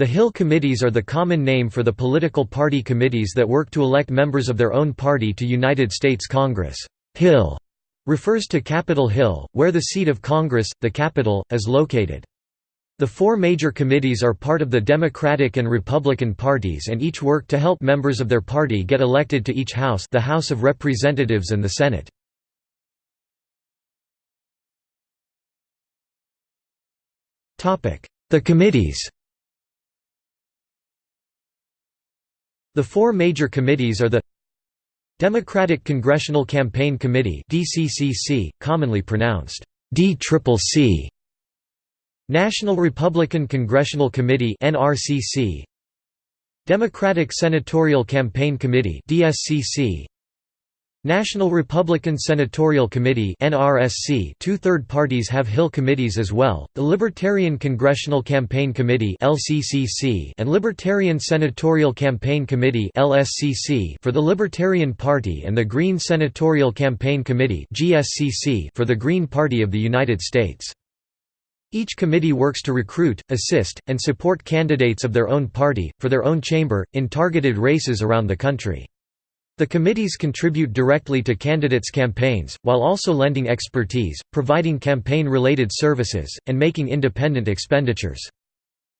The Hill Committees are the common name for the political party committees that work to elect members of their own party to United States Congress. Hill refers to Capitol Hill, where the seat of Congress, the Capitol, is located. The four major committees are part of the Democratic and Republican parties and each work to help members of their party get elected to each House the House of Representatives and the Senate. The committees The four major committees are the Democratic Congressional Campaign Committee DCCC, commonly pronounced DCCC, National Republican Congressional Committee NRCC, Democratic Senatorial Campaign Committee DSCC, National Republican Senatorial Committee NRSC two third parties have Hill committees as well, the Libertarian Congressional Campaign Committee LCCC and Libertarian Senatorial Campaign Committee LSCC for the Libertarian Party and the Green Senatorial Campaign Committee GSCC for the Green Party of the United States. Each committee works to recruit, assist, and support candidates of their own party, for their own chamber, in targeted races around the country. The committees contribute directly to candidates' campaigns, while also lending expertise, providing campaign-related services, and making independent expenditures.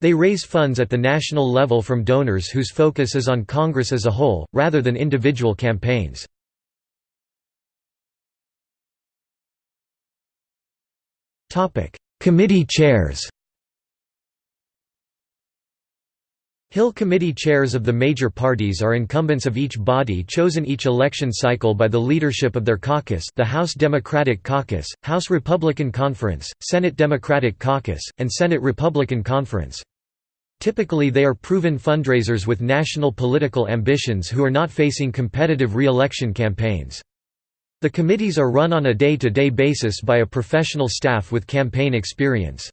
They raise funds at the national level from donors whose focus is on Congress as a whole, rather than individual campaigns. Committee chairs Hill Committee chairs of the major parties are incumbents of each body chosen each election cycle by the leadership of their caucus the House Democratic Caucus, House Republican Conference, Senate Democratic Caucus, and Senate Republican Conference. Typically they are proven fundraisers with national political ambitions who are not facing competitive re-election campaigns. The committees are run on a day-to-day -day basis by a professional staff with campaign experience.